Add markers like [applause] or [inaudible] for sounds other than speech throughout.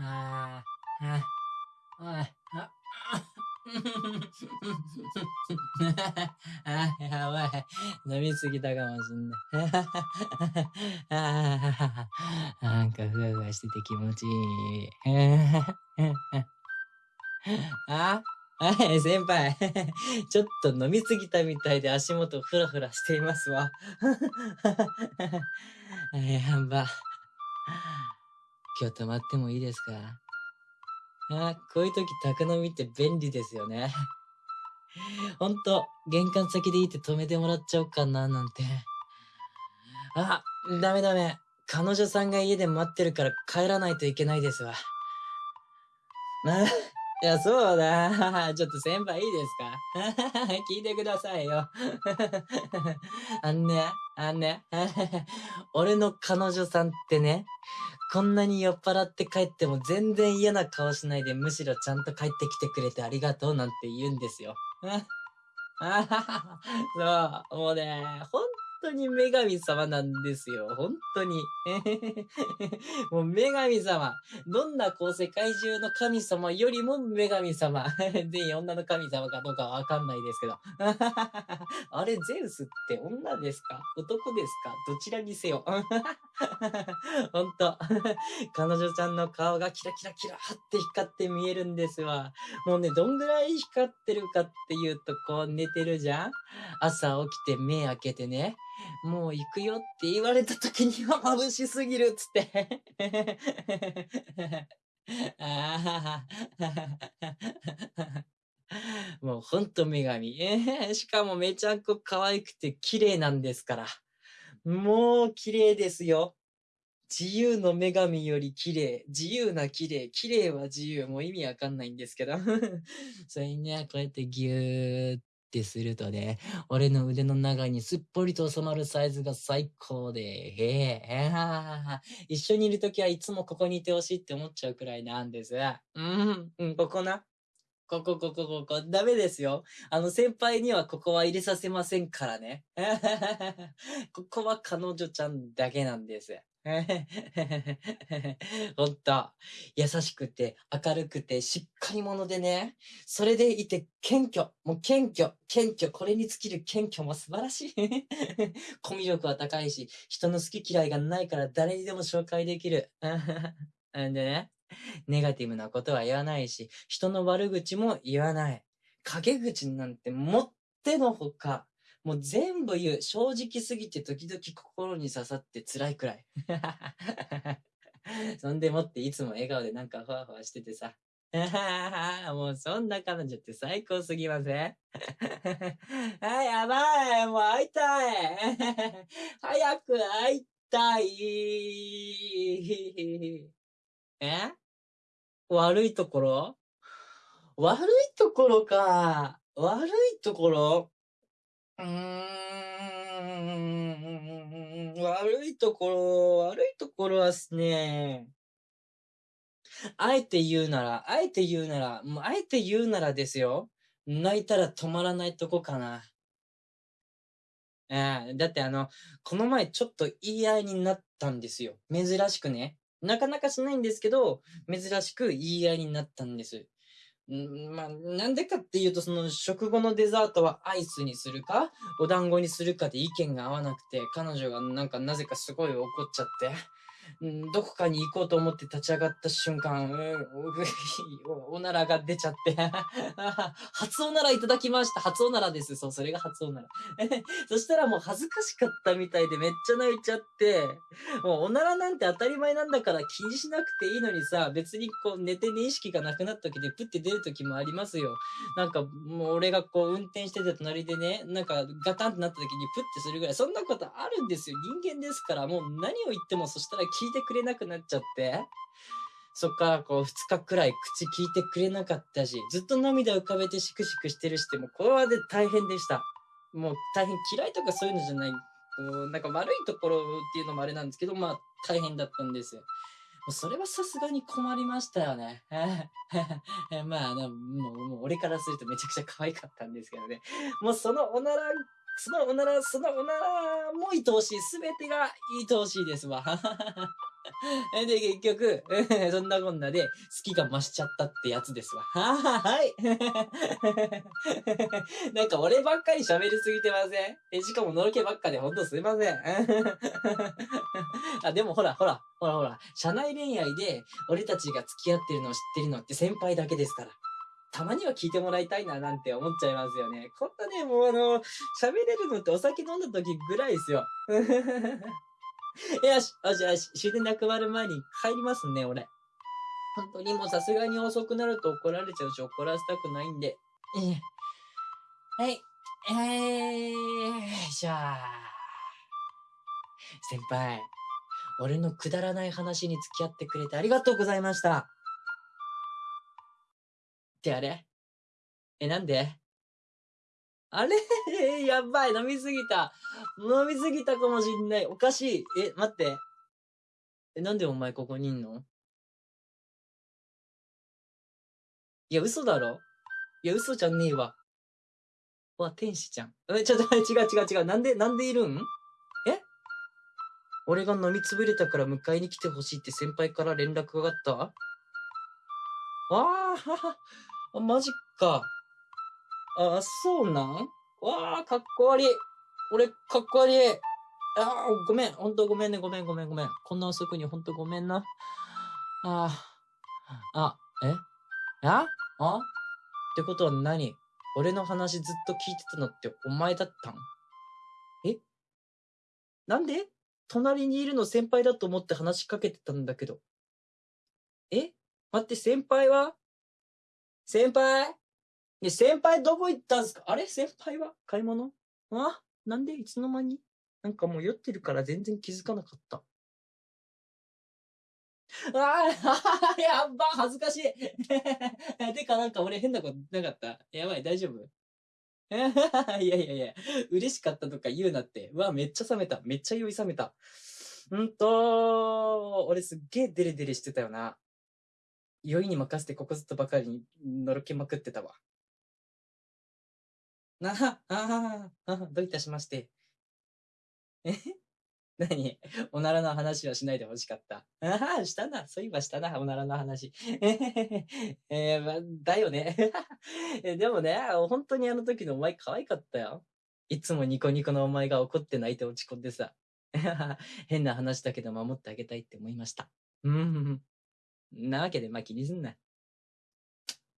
ああ、あ、おい、あ、あ、やばい。飲みすぎたかもしんない。なんかふわふわしてて気持ちいい。あはい、先輩。ちょっと飲みすぎたみたいで足元ふらふらしていますわ。やば。今日泊まってもいいですか？あこういう時宅飲みって便利ですよね。ほんと、玄関先でいいって止めてもらっちゃおうかな、なんて。あ、ダメダメ。彼女さんが家で待ってるから帰らないといけないですわ。あ [laughs] いや、そうだ。[laughs] ちょっと先輩いいですか？[laughs] 聞いてくださいよ。あんね、あのね。[laughs] 俺の彼女さんってね、こんなに酔っ払って帰っても全然嫌な顔しないでむしろちゃんと帰ってきてくれてありがとうなんて言うんですよ。[laughs] そう、もうね、ほん当に女神様なんですよ。本当に。[laughs] もう女神様。どんなこう世界中の神様よりも女神様。[laughs] 全員女の神様かどうかわかんないですけど。[laughs] あれ、ゼウスって女ですか？男ですか？どちらにせよ。ほんと。彼女ちゃんの顔がキラキラキラって光って見えるんですわ。もうね、どんぐらい光ってるかっていうと、こう寝てるじゃん？朝起きて目開けてね。もう行くよって言われた時には [laughs] 眩しすぎるっつって。[laughs] もうほんと女神。[laughs] しかもめちゃくちゃ可愛くて綺麗なんですから。もう綺麗ですよ。自由の女神より綺麗。自由な綺麗。綺麗は自由。もう意味わかんないんですけど。それにね、こうやってぎゅーっってするとね、俺の腕の中にすっぽりと収まるサイズが最高で、へえ、一緒にいるときはいつもここにいてほしいって思っちゃうくらいなんです。うん、うん、ここな。ここ、ここ、ここ、ダメですよ。あの、先輩にはここは入れさせませんからね。[laughs] ここは彼女ちゃんだけなんです。[laughs] ほんと、優しくて、明るくて、しっかり者でね。それでいて、謙虚。もう謙虚、謙虚。これに尽きる謙虚も素晴らしい。[laughs] コミュ力は高いし、人の好き嫌いがないから誰にでも紹介できる。[laughs] んでね、ネガティブなことは言わないし、人の悪口も言わない。陰口なんてもってのほか。もう全部言う。正直すぎて時々心に刺さって辛いくらい。[laughs] そんでもっていつも笑顔でなんかふわふわしててさ。[laughs] もうそんな彼女って最高すぎません？[laughs] あ、やばいもう会いたい早く会いたいえ？悪いところ？悪いところか。悪いところ？うーん、悪いところ、悪いところはですね、あえて言うなら、あえて言うなら、もうあえて言うならですよ。泣いたら止まらないとこかな。ええだってあの、この前ちょっと言い合いになったんですよ。珍しくね。なかなかしないんですけど、珍しく言い合いになったんです。んまあ、なんでかっていうと、その食後のデザートはアイスにするか、お団子にするかで意見が合わなくて、彼女がなんかなぜかすごい怒っちゃって、どこかに行こうと思って立ち上がった瞬間、おおならが出ちゃって [laughs] 初おならいただきました。初おならです。そう、それが初おなら。[laughs] そしたらもう恥ずかしかったみたいでめっちゃ泣いちゃって、もうおならなんて当たり前なんだから気にしなくていいのにさ、別にこう寝てね意識がなくなった時でプッて出る時もありますよ。なんかもう俺がこう運転してて隣でね、なんかガタンってなった時にプッてするぐらい、そんなことあるんですよ。人間ですから、もう何を言ってもそしたら聞いてくれなくなっちゃって、そっからこう2日くらい口聞いてくれなかったし、ずっと涙浮かべてシクシクしてるしでもこれはで大変でした。もう大変嫌いとかそういうのじゃない、こうなんか悪いところっていうのもあれなんですけど、まあ大変だったんです。もうそれはさすがに困りましたよね。[laughs] まあ、もう、もう俺からするとめちゃくちゃ可愛かったんですけどね。もうそのおならそのおなら、そのおならもう愛おしい。すべてが愛おしいですわ。[laughs] で、結局、[laughs] そんなこんなで、好きが増しちゃったってやつですわ。はは、はい。[laughs] なんか俺ばっかり喋りすぎてません？え、しかものろけばっかでほんとすいません。あ、でもほら、ほら、ほらほら、社内恋愛で俺たちが付き合ってるのを知ってるのって先輩だけですから。たまには聞いてもらいたいななんて思っちゃいますよね。こんなね、もうあの、喋れるのってお酒飲んだ時ぐらいですよ。[laughs] よし、よしよし、終電なくなる前に帰りますね、俺。本当にもうさすがに遅くなると怒られちゃうし、怒らせたくないんで。はい。えー、じゃあ。先輩、俺のくだらない話に付き合ってくれてありがとうございました。ってあれ？え、なんで？あれ？[laughs] やばい、飲みすぎた。飲みすぎたかもしんない。おかしい。え、待って。え、なんでお前ここにいんの？いや、嘘だろ？いや、嘘じゃねえわ。わ、天使ちゃん。え、ちょっと、[laughs] 違う違う違う。なんで、なんでいるん？え？俺が飲みつぶれたから迎えに来てほしいって先輩から連絡があった？ああ、マジか。あ、そうなん？わあ、かっこ悪い。俺、かっこ悪い。ああごめん。ほんとごめんね。ごめん、ごめん、ごめん。こんな遅くにほんとごめんな。あああ、え？あ？あ？ってことは何？俺の話ずっと聞いてたのってお前だったん？え？なんで？隣にいるの先輩だと思って話しかけてたんだけど。え？待って、先輩は？先輩？ね、先輩どこ行ったんすか？あれ？先輩は？買い物？あ？なんで？いつの間に？なんかもう酔ってるから全然気づかなかった。ああ、[laughs] やば、恥ずかしい。[laughs] てかなんか俺変なことなかった？やばい、大丈夫？[laughs] いやいやいや、嬉しかったとか言うなって。うわ、めっちゃ冷めた。めっちゃ酔い冷めた。うんと、俺すっげえデレデレしてたよな。酔いに任せてここずっとばかりにのろけまくってたわ。なは、ああ、どういたしまして。え？[laughs] 何？おならの話はしないでほしかった。ああ、したな。そういえばしたな、おならの話。えー、ま、だよね。[laughs] でもね、本当にあの時のお前可愛かったよ。いつもニコニコのお前が怒って泣いて落ち込んでさ。[laughs] 変な話だけど守ってあげたいって思いました。うん。なわけで、まあ、気にすんな。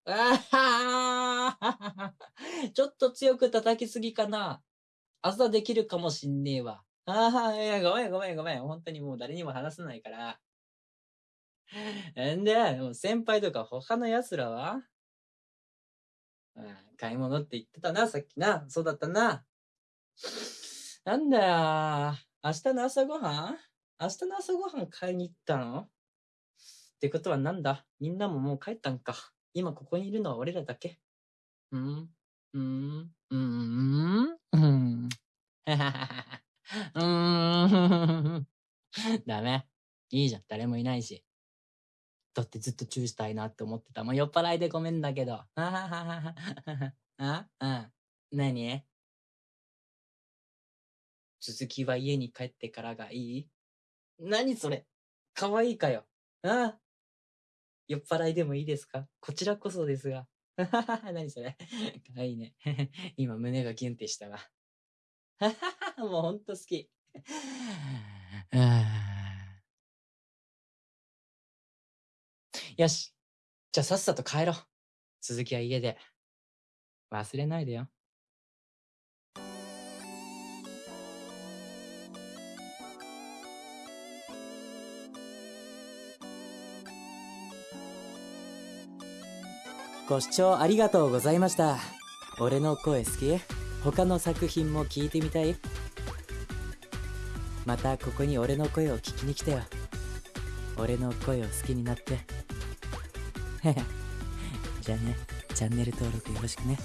ああちょっと強く叩きすぎかな。朝できるかもしんねえわ。ああ、いや、ごめんごめんごめん。本当にもう誰にも話さないから。んで、もう先輩とか他の奴らは？買い物って言ってたな、さっきな。そうだったな。なんだよ。明日の朝ごはん？明日の朝ごはん買いに行ったの？ってことはなんだ？みんなももう帰ったんか。今ここにいるのは俺らだけ。うん、うん、うん、うん？はははは。うん？ダメ。いいじゃん？誰もいないし。だってずっとチューしたいなって思ってた。もう酔っ払いでごめん？だけど。あはははは。あうん？何続きは家に帰ってからがいい何それ可愛いかよ。あ。酔っ払いでもいいですか？こちらこそですが。[laughs] 何それ？かわいいね。[laughs] 今胸がギュンってしたわ。[laughs] もうほんと好き。よし。じゃあさっさと帰ろう。続きは家で。忘れないでよ。ご視聴ありがとうございました。俺の声好き？他の作品も聞いてみたい？またここに俺の声を聞きに来てよ。俺の声を好きになって。[laughs] じゃあね、チャンネル登録よろしくね。